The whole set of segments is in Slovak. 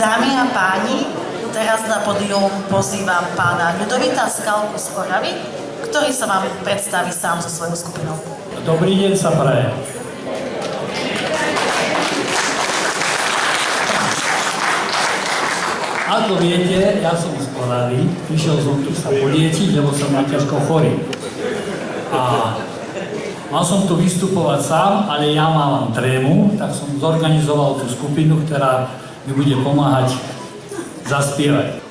Dámy a páni, teraz na podium pozývam pána Ľudovita Skalku z Oravy, ktorý sa vám predstaví sám so svojou skupinou. Dobrý deň sa praje. Ako viete, ja som z Oravy, prišiel som tu sa poliečiť, lebo som na ťažko chorý. A mal som tu vystupovať sám, ale ja mám trému, tak som zorganizoval tú skupinu, ktorá mi bude pomáhať zaspievať.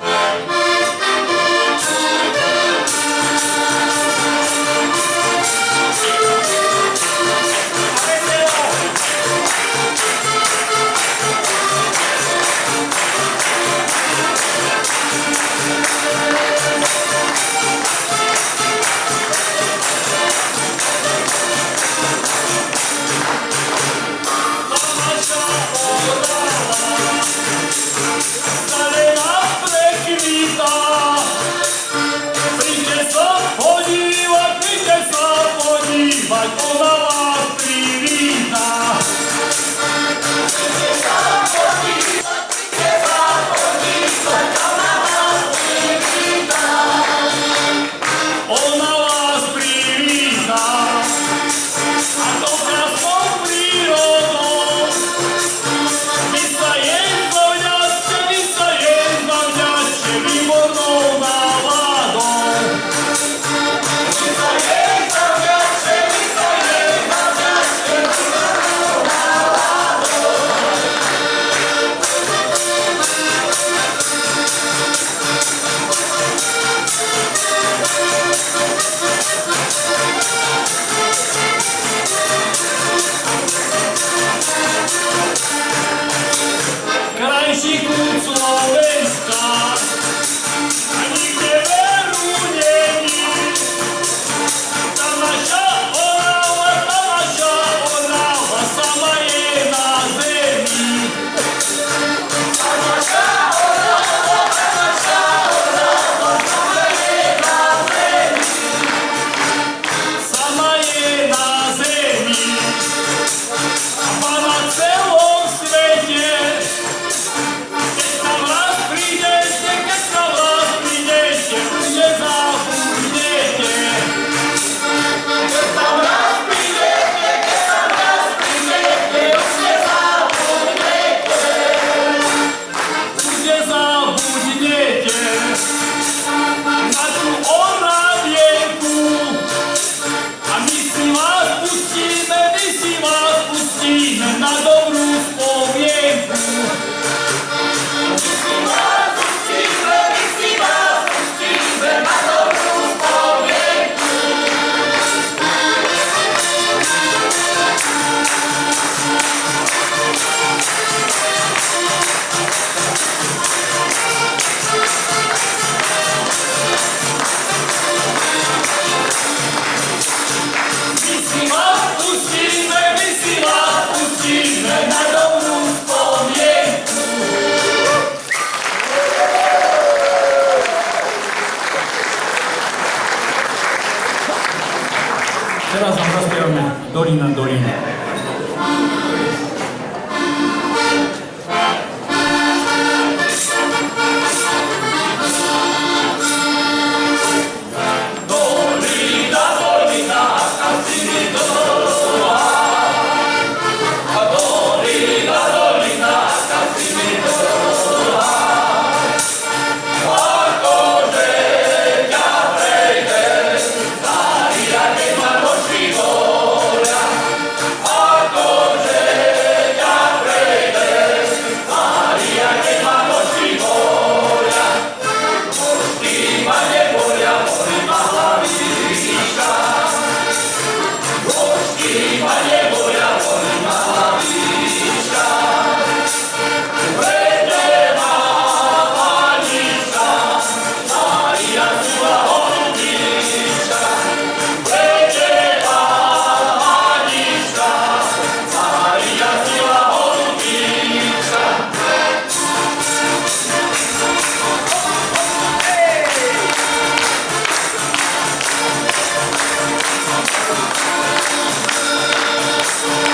Razem zaśpiewamy Dolina, Dolina.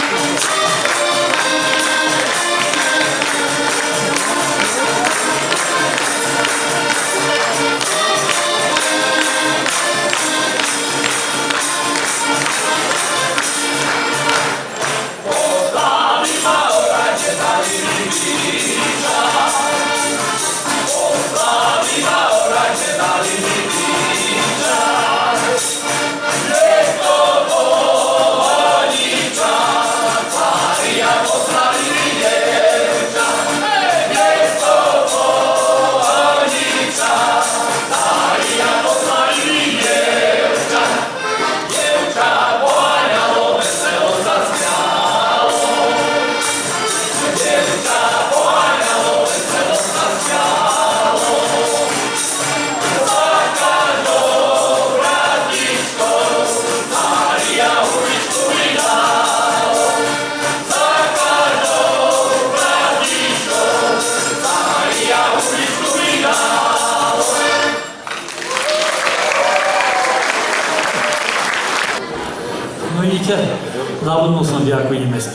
Thank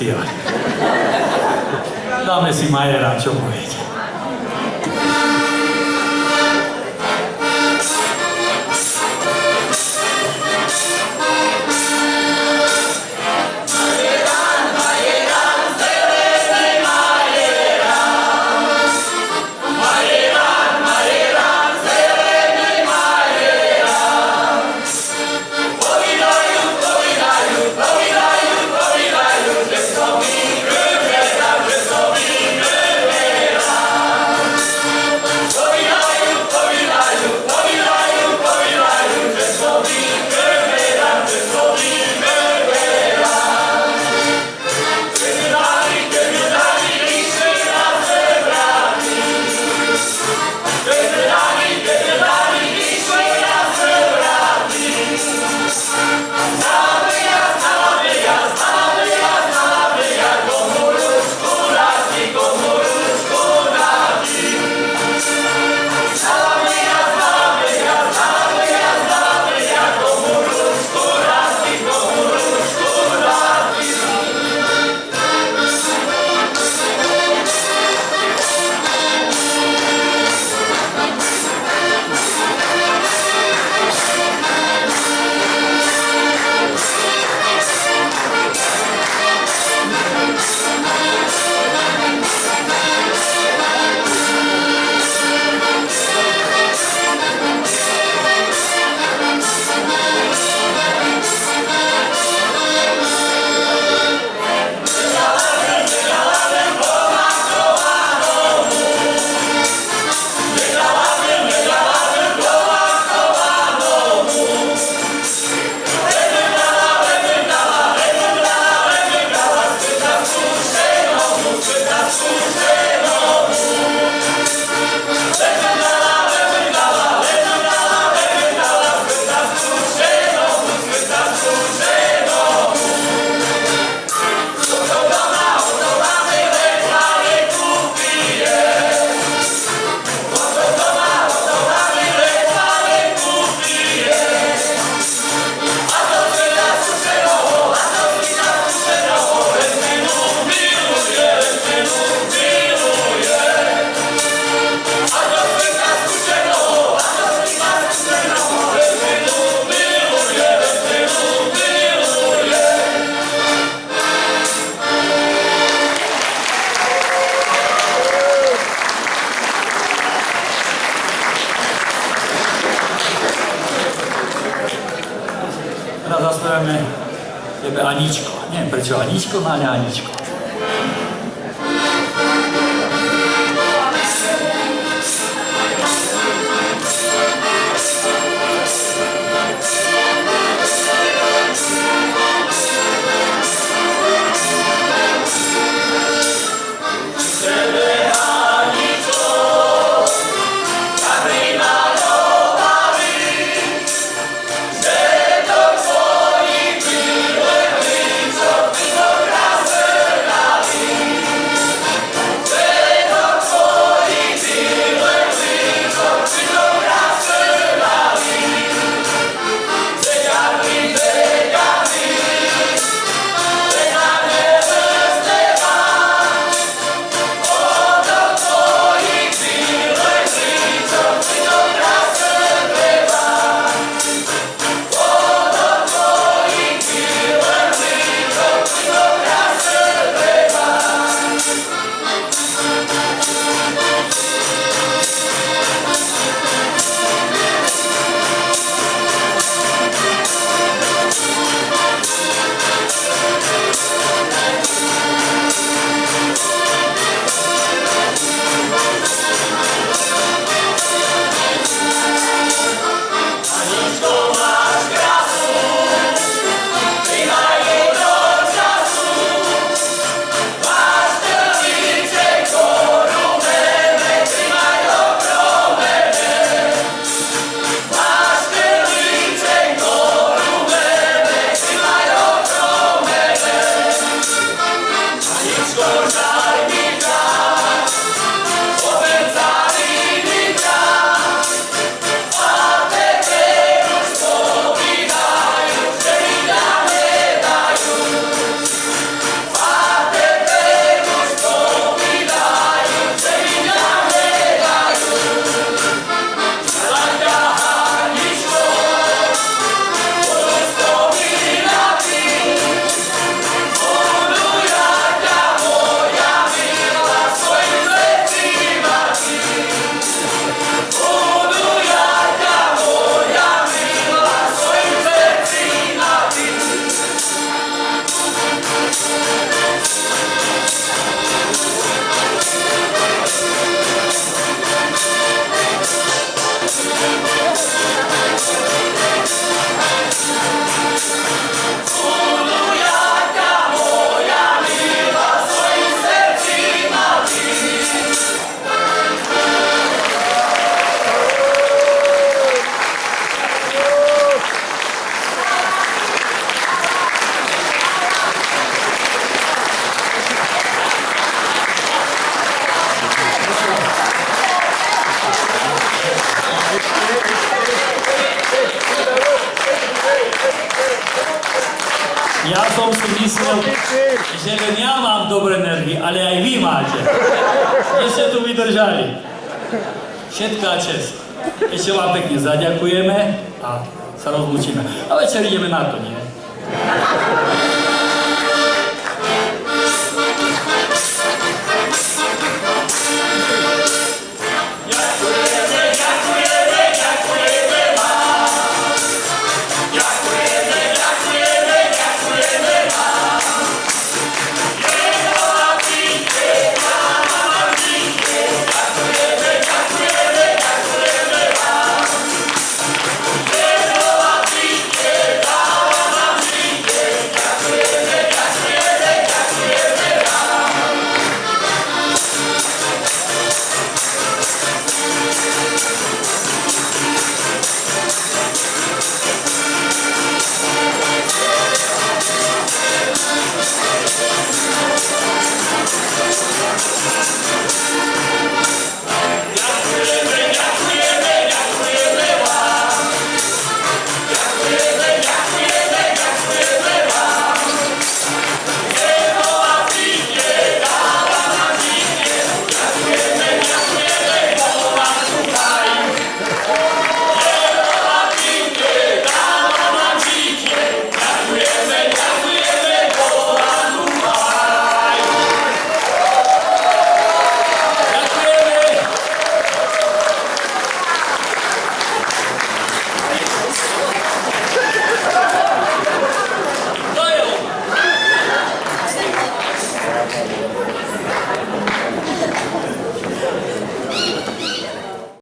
ဖြစ်ရတယ်။ဒါမဲ့စီမရတာချုပ်ပါလေ။ ちは西熊アナ西熊 vydržali. Všetká čest. Ešte vám pekne zaďakujeme a sa rozlúčime. A večer ideme na to, nie?